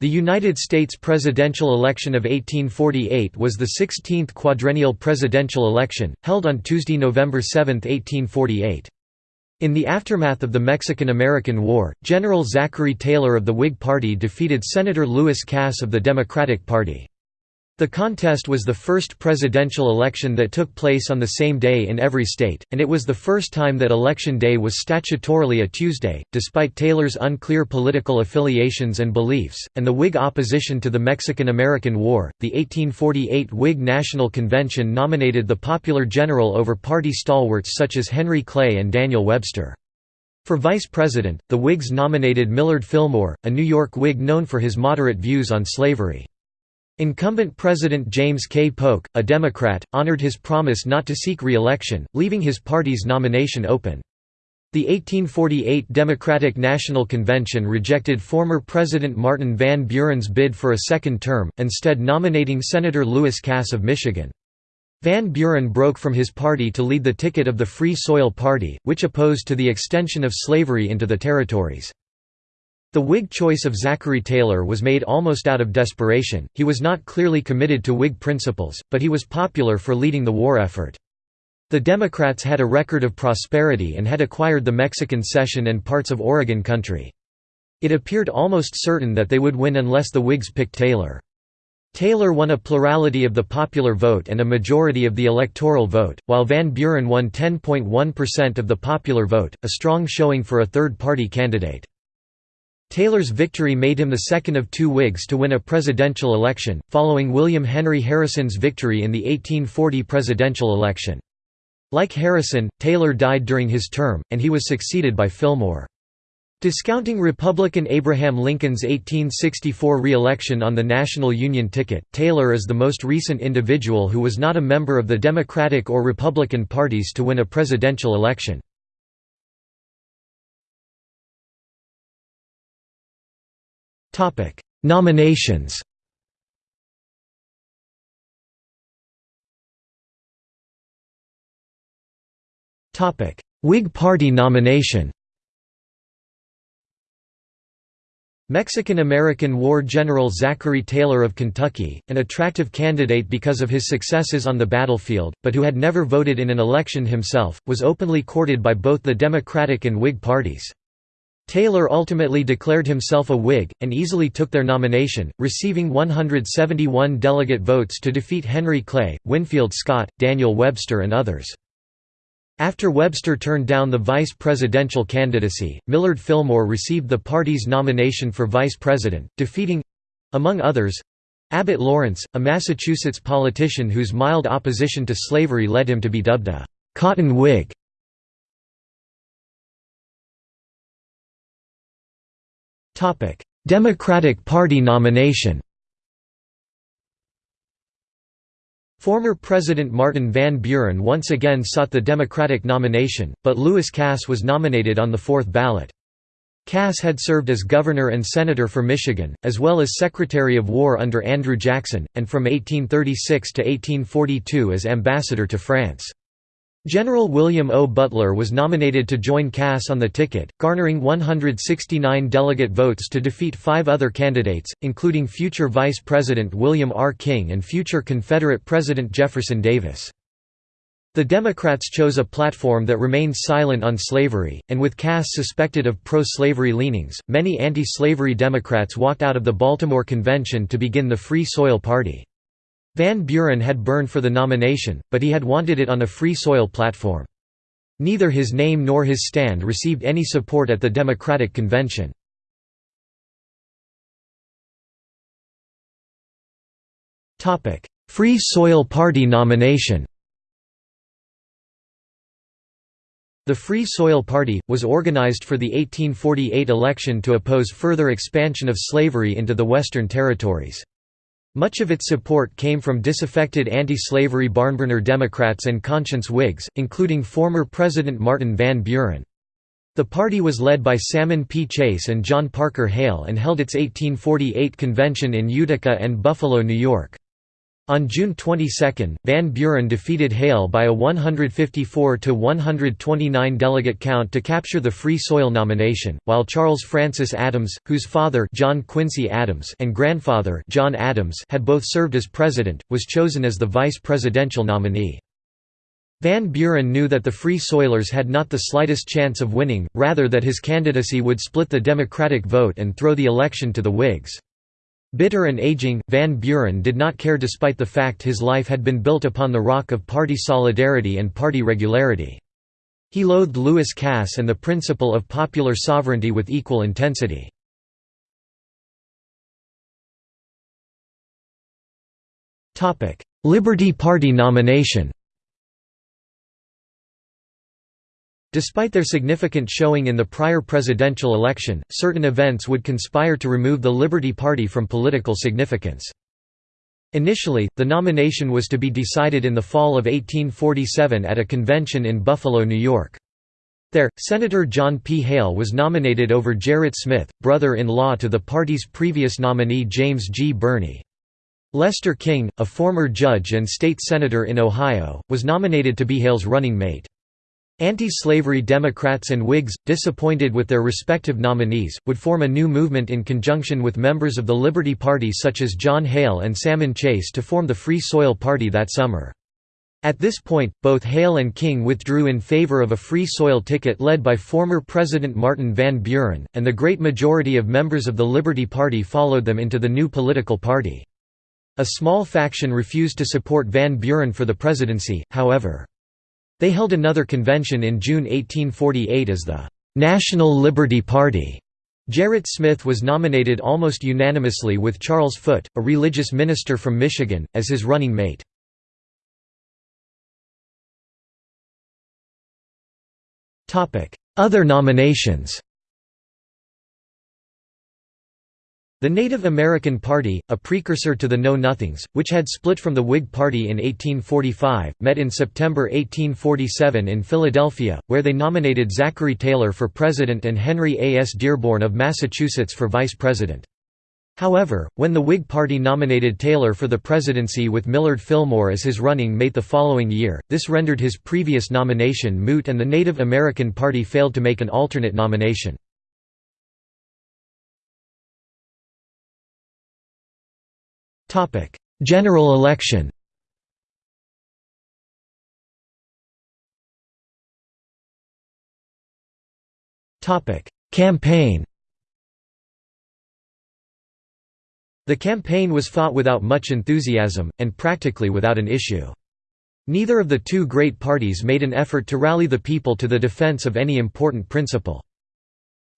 The United States presidential election of 1848 was the 16th quadrennial presidential election, held on Tuesday, November 7, 1848. In the aftermath of the Mexican–American War, General Zachary Taylor of the Whig Party defeated Senator Lewis Cass of the Democratic Party. The contest was the first presidential election that took place on the same day in every state, and it was the first time that Election Day was statutorily a Tuesday, despite Taylor's unclear political affiliations and beliefs, and the Whig opposition to the Mexican–American War. The 1848 Whig National Convention nominated the popular general over party stalwarts such as Henry Clay and Daniel Webster. For vice president, the Whigs nominated Millard Fillmore, a New York Whig known for his moderate views on slavery. Incumbent President James K. Polk, a Democrat, honored his promise not to seek re-election, leaving his party's nomination open. The 1848 Democratic National Convention rejected former President Martin Van Buren's bid for a second term, instead nominating Senator Lewis Cass of Michigan. Van Buren broke from his party to lead the ticket of the Free Soil Party, which opposed to the extension of slavery into the territories. The Whig choice of Zachary Taylor was made almost out of desperation, he was not clearly committed to Whig principles, but he was popular for leading the war effort. The Democrats had a record of prosperity and had acquired the Mexican Cession and parts of Oregon Country. It appeared almost certain that they would win unless the Whigs picked Taylor. Taylor won a plurality of the popular vote and a majority of the electoral vote, while Van Buren won 10.1% of the popular vote, a strong showing for a third-party candidate. Taylor's victory made him the second of two Whigs to win a presidential election, following William Henry Harrison's victory in the 1840 presidential election. Like Harrison, Taylor died during his term, and he was succeeded by Fillmore. Discounting Republican Abraham Lincoln's 1864 re-election on the National Union ticket, Taylor is the most recent individual who was not a member of the Democratic or Republican parties to win a presidential election. Nominations. Topic: Whig Party nomination. Mexican–American War General Zachary Taylor of Kentucky, an attractive candidate because of his successes on the battlefield, but who had never voted in an election himself, was openly courted by both the Democratic and Whig parties. Taylor ultimately declared himself a Whig, and easily took their nomination, receiving 171 delegate votes to defeat Henry Clay, Winfield Scott, Daniel Webster and others. After Webster turned down the vice presidential candidacy, Millard Fillmore received the party's nomination for vice president, defeating—among others—Abbott Lawrence, a Massachusetts politician whose mild opposition to slavery led him to be dubbed a «cotton Whig». Topic: Democratic Party nomination. Former President Martin Van Buren once again sought the Democratic nomination, but Lewis Cass was nominated on the fourth ballot. Cass had served as governor and senator for Michigan, as well as Secretary of War under Andrew Jackson, and from 1836 to 1842 as ambassador to France. General William O. Butler was nominated to join Cass on the ticket, garnering 169 delegate votes to defeat five other candidates, including future Vice President William R. King and future Confederate President Jefferson Davis. The Democrats chose a platform that remained silent on slavery, and with Cass suspected of pro-slavery leanings, many anti-slavery Democrats walked out of the Baltimore Convention to begin the Free Soil Party. Van Buren had burned for the nomination, but he had wanted it on a free soil platform. Neither his name nor his stand received any support at the Democratic Convention. Free Soil Party nomination The Free Soil Party, was organized for the 1848 election to oppose further expansion of slavery into the Western Territories. Much of its support came from disaffected anti-slavery barnburner Democrats and conscience Whigs, including former President Martin Van Buren. The party was led by Salmon P. Chase and John Parker Hale and held its 1848 convention in Utica and Buffalo, New York. On June 22, Van Buren defeated Hale by a 154 to 129 delegate count to capture the Free Soil nomination, while Charles Francis Adams, whose father John Quincy Adams and grandfather John Adams had both served as president, was chosen as the vice presidential nominee. Van Buren knew that the Free Soilers had not the slightest chance of winning, rather that his candidacy would split the Democratic vote and throw the election to the Whigs. Bitter and aging, Van Buren did not care despite the fact his life had been built upon the rock of party solidarity and party regularity. He loathed Lewis Cass and the principle of popular sovereignty with equal intensity. Liberty Party nomination Despite their significant showing in the prior presidential election, certain events would conspire to remove the Liberty Party from political significance. Initially, the nomination was to be decided in the fall of 1847 at a convention in Buffalo, New York. There, Senator John P. Hale was nominated over Gerrit Smith, brother-in-law to the party's previous nominee James G. Birney. Lester King, a former judge and state senator in Ohio, was nominated to be Hale's running mate. Anti-slavery Democrats and Whigs, disappointed with their respective nominees, would form a new movement in conjunction with members of the Liberty Party such as John Hale and Salmon Chase to form the Free Soil Party that summer. At this point, both Hale and King withdrew in favor of a Free Soil ticket led by former President Martin Van Buren, and the great majority of members of the Liberty Party followed them into the new political party. A small faction refused to support Van Buren for the presidency, however. They held another convention in June 1848 as the National Liberty Party. Gerrit Smith was nominated almost unanimously with Charles Foote, a religious minister from Michigan, as his running mate. Other nominations The Native American Party, a precursor to the Know-Nothings, which had split from the Whig Party in 1845, met in September 1847 in Philadelphia, where they nominated Zachary Taylor for president and Henry A. S. Dearborn of Massachusetts for vice president. However, when the Whig Party nominated Taylor for the presidency with Millard Fillmore as his running mate the following year, this rendered his previous nomination moot and the Native American Party failed to make an alternate nomination. General election Campaign The campaign was fought without much enthusiasm, and practically without an issue. Neither of the two great parties made an effort to rally the people to the defense of any important principle.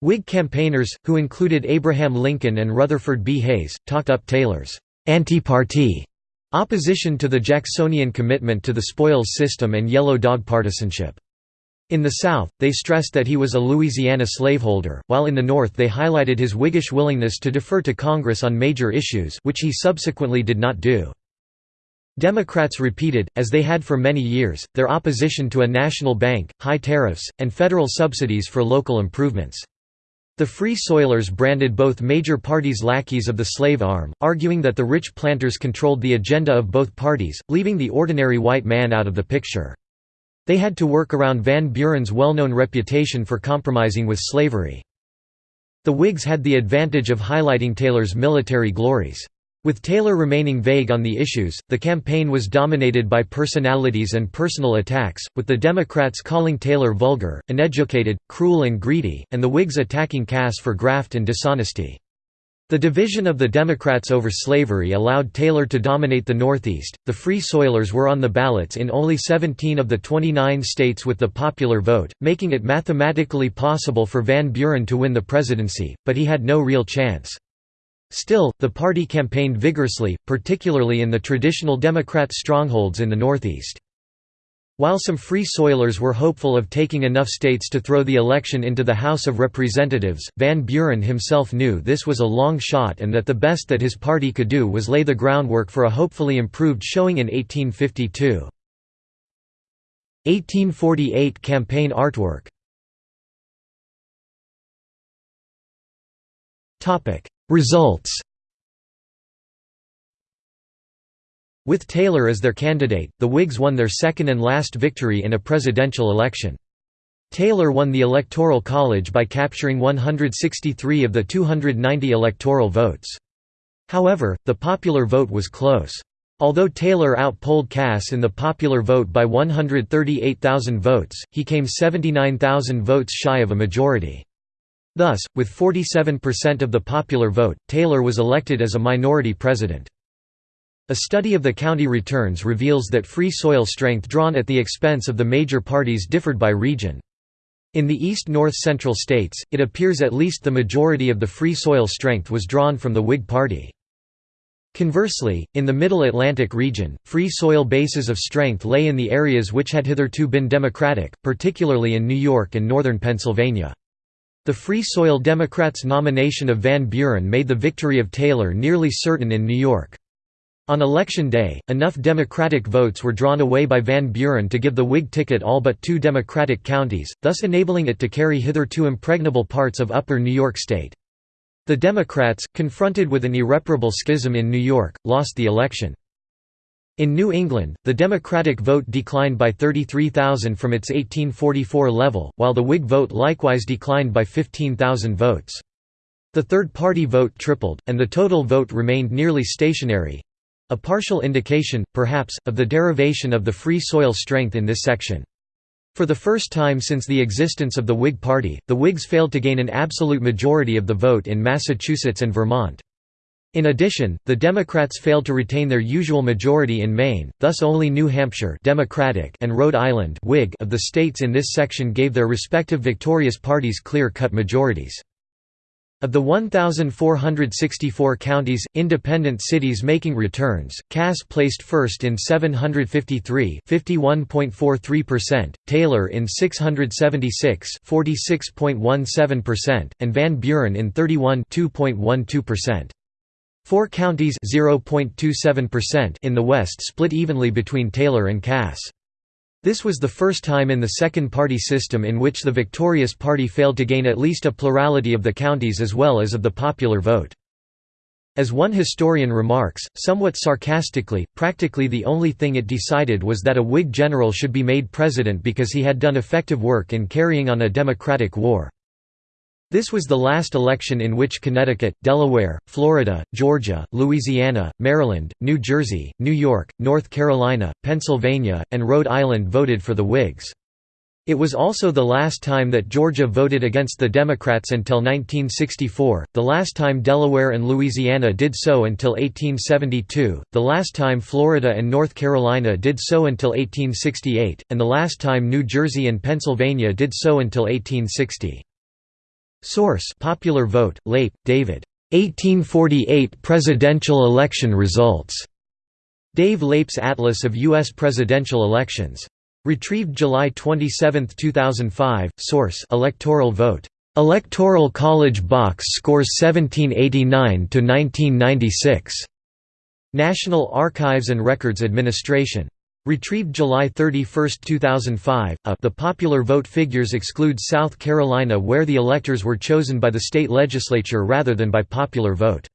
Whig campaigners, who included Abraham Lincoln and Rutherford B. Hayes, talked up Taylor's anti-party opposition to the Jacksonian commitment to the spoils system and yellow dog partisanship. In the South, they stressed that he was a Louisiana slaveholder, while in the North they highlighted his Whiggish willingness to defer to Congress on major issues which he subsequently did not do. Democrats repeated, as they had for many years, their opposition to a national bank, high tariffs, and federal subsidies for local improvements. The Free Soilers branded both major parties lackeys of the slave arm, arguing that the rich planters controlled the agenda of both parties, leaving the ordinary white man out of the picture. They had to work around Van Buren's well-known reputation for compromising with slavery. The Whigs had the advantage of highlighting Taylor's military glories. With Taylor remaining vague on the issues, the campaign was dominated by personalities and personal attacks, with the Democrats calling Taylor vulgar, uneducated, cruel and greedy, and the Whigs attacking Cass for graft and dishonesty. The division of the Democrats over slavery allowed Taylor to dominate the Northeast. The Free Soilers were on the ballots in only 17 of the 29 states with the popular vote, making it mathematically possible for Van Buren to win the presidency, but he had no real chance. Still, the party campaigned vigorously, particularly in the traditional Democrat strongholds in the Northeast. While some Free Soilers were hopeful of taking enough states to throw the election into the House of Representatives, Van Buren himself knew this was a long shot and that the best that his party could do was lay the groundwork for a hopefully improved showing in 1852. 1848 campaign artwork Results With Taylor as their candidate, the Whigs won their second and last victory in a presidential election. Taylor won the Electoral College by capturing 163 of the 290 electoral votes. However, the popular vote was close. Although Taylor outpolled Cass in the popular vote by 138,000 votes, he came 79,000 votes shy of a majority. Thus, with 47% of the popular vote, Taylor was elected as a minority president. A study of the county returns reveals that free soil strength drawn at the expense of the major parties differed by region. In the east north-central states, it appears at least the majority of the free soil strength was drawn from the Whig Party. Conversely, in the Middle Atlantic region, free soil bases of strength lay in the areas which had hitherto been Democratic, particularly in New York and northern Pennsylvania. The Free Soil Democrats' nomination of Van Buren made the victory of Taylor nearly certain in New York. On election day, enough Democratic votes were drawn away by Van Buren to give the Whig ticket all but two Democratic counties, thus enabling it to carry hitherto impregnable parts of upper New York State. The Democrats, confronted with an irreparable schism in New York, lost the election. In New England, the Democratic vote declined by 33,000 from its 1844 level, while the Whig vote likewise declined by 15,000 votes. The third-party vote tripled, and the total vote remained nearly stationary, a partial indication, perhaps, of the derivation of the free soil strength in this section. For the first time since the existence of the Whig Party, the Whigs failed to gain an absolute majority of the vote in Massachusetts and Vermont. In addition, the Democrats failed to retain their usual majority in Maine, thus only New Hampshire Democratic and Rhode Island Whig of the states in this section gave their respective victorious parties clear-cut majorities. Of the 1,464 counties, independent cities making returns, Cass placed first in 753 Taylor in 676 and Van Buren in 31 Four counties in the West split evenly between Taylor and Cass. This was the first time in the second-party system in which the victorious party failed to gain at least a plurality of the counties as well as of the popular vote. As one historian remarks, somewhat sarcastically, practically the only thing it decided was that a Whig general should be made president because he had done effective work in carrying on a democratic war. This was the last election in which Connecticut, Delaware, Florida, Georgia, Louisiana, Maryland, New Jersey, New York, North Carolina, Pennsylvania, and Rhode Island voted for the Whigs. It was also the last time that Georgia voted against the Democrats until 1964, the last time Delaware and Louisiana did so until 1872, the last time Florida and North Carolina did so until 1868, and the last time New Jersey and Pennsylvania did so until 1860. Source Popular Vote, Leip, David. 1848 Presidential Election Results. Dave Leip's Atlas of U.S. Presidential Elections. Retrieved July 27, 2005. Source Electoral Vote. Electoral College Box Scores 1789 to 1996. National Archives and Records Administration. Retrieved July 31, 2005. A, uh, the popular vote figures exclude South Carolina where the electors were chosen by the state legislature rather than by popular vote.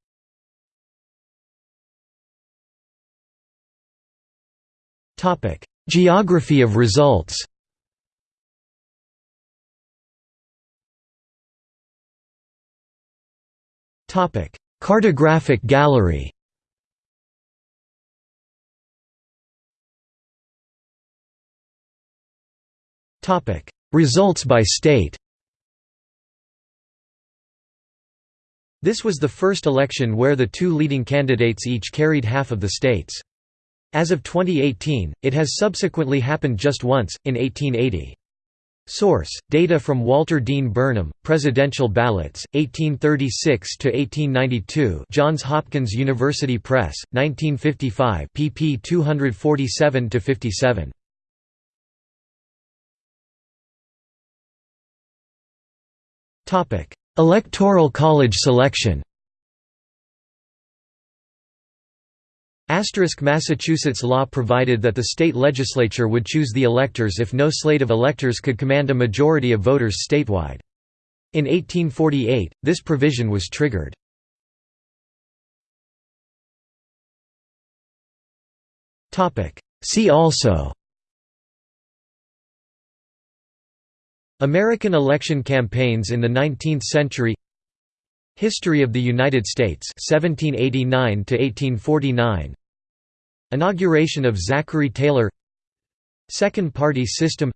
Geography of results Cartographic gallery Topic: Results by state. This was the first election where the two leading candidates each carried half of the states. As of 2018, it has subsequently happened just once, in 1880. Source: Data from Walter Dean Burnham, Presidential Ballots, 1836–1892 Johns Hopkins University Press, 1955 pp 247–57. Electoral college selection Asterisk Massachusetts law provided that the state legislature would choose the electors if no slate of electors could command a majority of voters statewide. In 1848, this provision was triggered. See also American election campaigns in the 19th century. History of the United States 1789 1849 Inauguration of Zachary Taylor. Second Party System.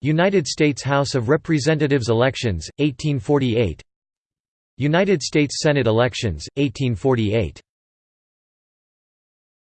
United States House of Representatives elections 1848 United States Senate elections 1848